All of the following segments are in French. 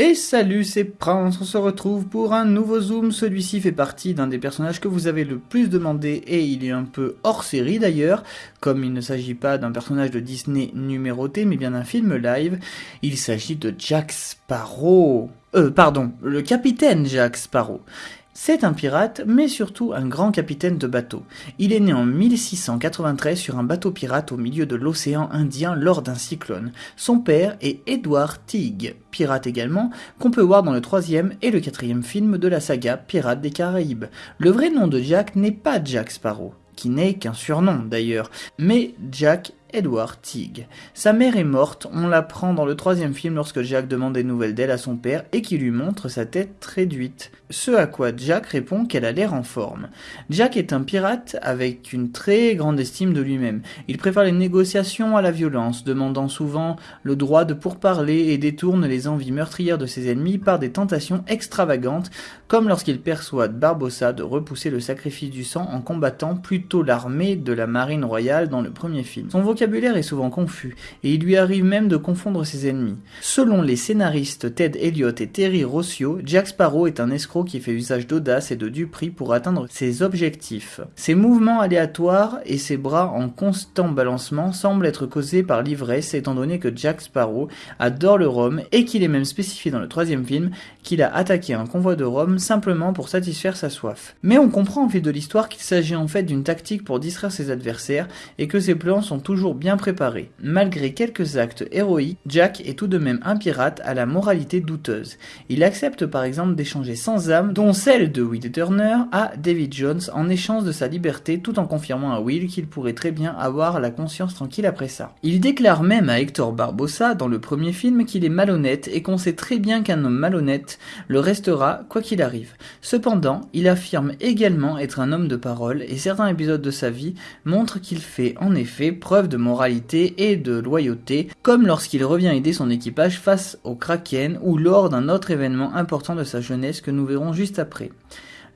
Et salut, c'est Prince, on se retrouve pour un nouveau zoom. Celui-ci fait partie d'un des personnages que vous avez le plus demandé et il est un peu hors série d'ailleurs, comme il ne s'agit pas d'un personnage de Disney numéroté mais bien d'un film live. Il s'agit de Jack Sparrow. Euh, pardon, le capitaine Jack Sparrow. C'est un pirate, mais surtout un grand capitaine de bateau. Il est né en 1693 sur un bateau pirate au milieu de l'océan Indien lors d'un cyclone. Son père est Edward Teague, pirate également, qu'on peut voir dans le troisième et le quatrième film de la saga Pirates des Caraïbes. Le vrai nom de Jack n'est pas Jack Sparrow, qui n'est qu'un surnom d'ailleurs, mais Jack Edward Teague. Sa mère est morte, on l'apprend dans le troisième film lorsque Jack demande des nouvelles d'elle à son père et qui lui montre sa tête réduite. Ce à quoi Jack répond qu'elle a l'air en forme. Jack est un pirate avec une très grande estime de lui-même. Il préfère les négociations à la violence, demandant souvent le droit de pourparler et détourne les envies meurtrières de ses ennemis par des tentations extravagantes, comme lorsqu'il persuade Barbossa de repousser le sacrifice du sang en combattant plutôt l'armée de la marine royale dans le premier film. Vocabulaire est souvent confus, et il lui arrive même de confondre ses ennemis. Selon les scénaristes Ted Elliott et Terry Rossio, Jack Sparrow est un escroc qui fait usage d'audace et de duperie pour atteindre ses objectifs. Ses mouvements aléatoires et ses bras en constant balancement semblent être causés par l'ivresse étant donné que Jack Sparrow adore le rhum et qu'il est même spécifié dans le troisième film qu'il a attaqué un convoi de rhum simplement pour satisfaire sa soif. Mais on comprend au fil de l'histoire qu'il s'agit en fait d'une tactique pour distraire ses adversaires et que ses plans sont toujours bien préparé. Malgré quelques actes héroïques, Jack est tout de même un pirate à la moralité douteuse. Il accepte par exemple d'échanger sans âme, dont celle de Will Turner, à David Jones en échange de sa liberté tout en confirmant à Will qu'il pourrait très bien avoir la conscience tranquille après ça. Il déclare même à Hector Barbossa dans le premier film qu'il est malhonnête et qu'on sait très bien qu'un homme malhonnête le restera quoi qu'il arrive. Cependant, il affirme également être un homme de parole et certains épisodes de sa vie montrent qu'il fait en effet preuve de moralité et de loyauté, comme lorsqu'il revient aider son équipage face au Kraken ou lors d'un autre événement important de sa jeunesse que nous verrons juste après.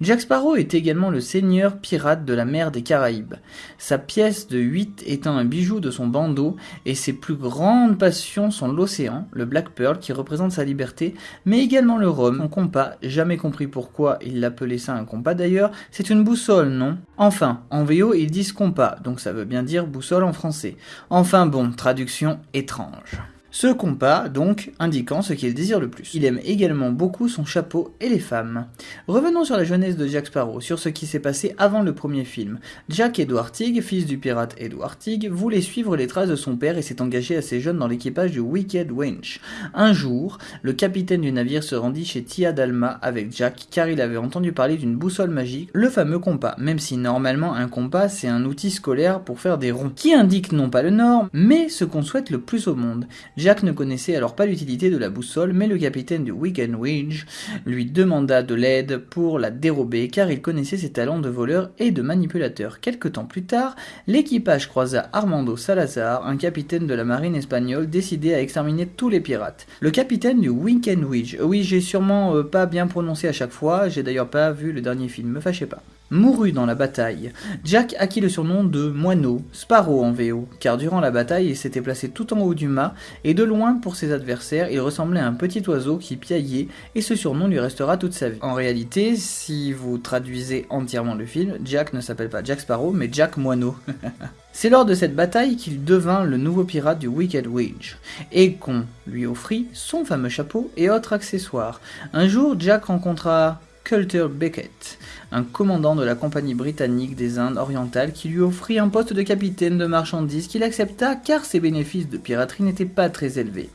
Jack Sparrow est également le seigneur pirate de la mer des Caraïbes, sa pièce de 8 étant un bijou de son bandeau, et ses plus grandes passions sont l'océan, le Black Pearl qui représente sa liberté, mais également le rhum, son compas, jamais compris pourquoi il l'appelait ça un compas d'ailleurs, c'est une boussole, non? Enfin, en VO ils disent compas, donc ça veut bien dire boussole en français. Enfin bon, traduction étrange. Ce compas, donc, indiquant ce qu'il désire le plus. Il aime également beaucoup son chapeau et les femmes. Revenons sur la jeunesse de Jack Sparrow, sur ce qui s'est passé avant le premier film. Jack Edward Teague, fils du pirate Edward Teague, voulait suivre les traces de son père et s'est engagé assez jeune dans l'équipage du Wicked Winch. Un jour, le capitaine du navire se rendit chez Tia Dalma avec Jack car il avait entendu parler d'une boussole magique, le fameux compas, même si normalement un compas c'est un outil scolaire pour faire des ronds, qui indique non pas le nord, mais ce qu'on souhaite le plus au monde. Jack ne connaissait alors pas l'utilité de la boussole, mais le capitaine du Wigan Winch lui demanda de l'aide pour la dérober car il connaissait ses talents de voleur et de manipulateur. Quelque temps plus tard, l'équipage croisa Armando Salazar, un capitaine de la marine espagnole décidé à exterminer tous les pirates. Le capitaine du Wigan Winch, oui j'ai sûrement euh, pas bien prononcé à chaque fois, j'ai d'ailleurs pas vu le dernier film, me fâchez pas mourut dans la bataille. Jack acquit le surnom de Moineau, Sparrow en VO, car durant la bataille il s'était placé tout en haut du mât, et de loin pour ses adversaires il ressemblait à un petit oiseau qui piaillait, et ce surnom lui restera toute sa vie. En réalité, si vous traduisez entièrement le film, Jack ne s'appelle pas Jack Sparrow, mais Jack Moineau. C'est lors de cette bataille qu'il devint le nouveau pirate du Wicked Witch, et qu'on lui offrit son fameux chapeau et autres accessoires. Un jour, Jack rencontra Coulter Beckett, un commandant de la compagnie britannique des Indes orientales qui lui offrit un poste de capitaine de marchandises qu'il accepta car ses bénéfices de piraterie n'étaient pas très élevés.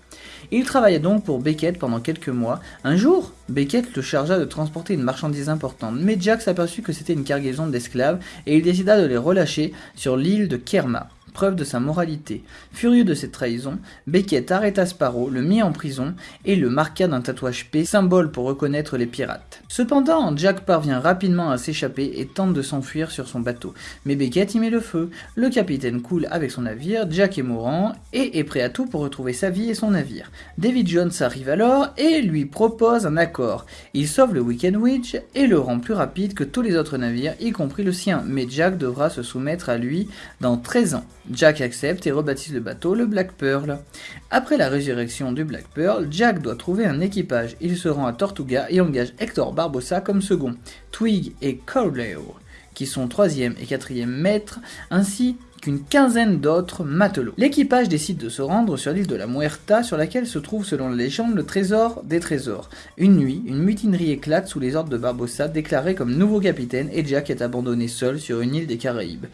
Il travailla donc pour Beckett pendant quelques mois. Un jour, Beckett le chargea de transporter une marchandise importante, mais Jack s'aperçut que c'était une cargaison d'esclaves et il décida de les relâcher sur l'île de Kerma preuve de sa moralité. Furieux de cette trahison, Beckett arrêta Sparrow, le mit en prison et le marqua d'un tatouage P, symbole pour reconnaître les pirates. Cependant, Jack parvient rapidement à s'échapper et tente de s'enfuir sur son bateau. Mais Beckett y met le feu. Le capitaine coule avec son navire, Jack est mourant et est prêt à tout pour retrouver sa vie et son navire. David Jones arrive alors et lui propose un accord. Il sauve le Weekend Witch et le rend plus rapide que tous les autres navires, y compris le sien, mais Jack devra se soumettre à lui dans 13 ans. Jack accepte et rebaptise le bateau le Black Pearl. Après la résurrection du Black Pearl, Jack doit trouver un équipage. Il se rend à Tortuga et engage Hector Barbossa comme second, Twig et Corleo, qui sont troisième et quatrième maîtres, ainsi qu'une quinzaine d'autres matelots. L'équipage décide de se rendre sur l'île de la Muerta, sur laquelle se trouve selon la légende le trésor des trésors. Une nuit, une mutinerie éclate sous les ordres de Barbossa, déclaré comme nouveau capitaine, et Jack est abandonné seul sur une île des Caraïbes.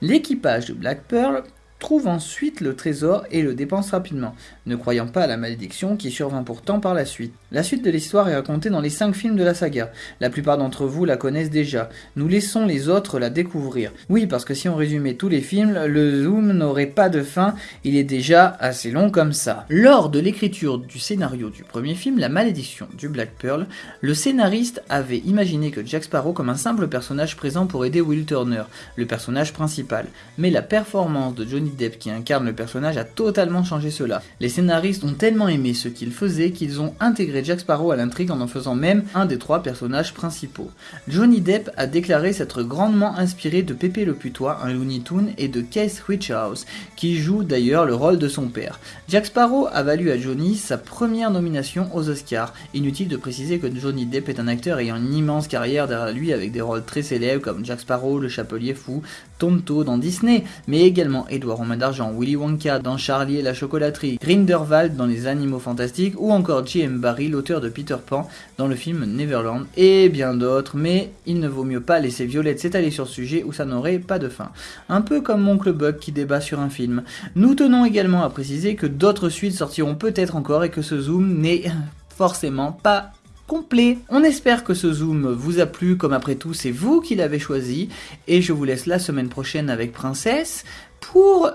L'équipage de Black Pearl trouve ensuite le trésor et le dépense rapidement, ne croyant pas à la malédiction qui survint pourtant par la suite. La suite de l'histoire est racontée dans les 5 films de la saga. La plupart d'entre vous la connaissent déjà. Nous laissons les autres la découvrir. Oui, parce que si on résumait tous les films, le zoom n'aurait pas de fin, il est déjà assez long comme ça. Lors de l'écriture du scénario du premier film, La malédiction du Black Pearl, le scénariste avait imaginé que Jack Sparrow comme un simple personnage présent pour aider Will Turner, le personnage principal. Mais la performance de Johnny Depp qui incarne le personnage a totalement changé cela. Les scénaristes ont tellement aimé ce qu'il faisait qu'ils ont intégré Jack Sparrow à l'intrigue en en faisant même un des trois personnages principaux. Johnny Depp a déclaré s'être grandement inspiré de Pépé le Putois, un Looney Toon, et de Keith Richards, qui joue d'ailleurs le rôle de son père. Jack Sparrow a valu à Johnny sa première nomination aux Oscars. Inutile de préciser que Johnny Depp est un acteur ayant une immense carrière derrière lui avec des rôles très célèbres comme Jack Sparrow, le Chapelier Fou, Tonto dans Disney, mais également Edouard D'Argent, Willy Wonka dans Charlie et la chocolaterie, Grindelwald dans Les Animaux Fantastiques ou encore J.M. Barry, l'auteur de Peter Pan dans le film Neverland et bien d'autres, mais il ne vaut mieux pas laisser Violette s'étaler sur ce sujet où ça n'aurait pas de fin. Un peu comme Oncle Buck qui débat sur un film. Nous tenons également à préciser que d'autres suites sortiront peut-être encore et que ce zoom n'est forcément pas complet. On espère que ce zoom vous a plu, comme après tout c'est vous qui l'avez choisi, et je vous laisse la semaine prochaine avec Princesse pour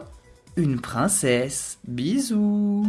une princesse. Bisous.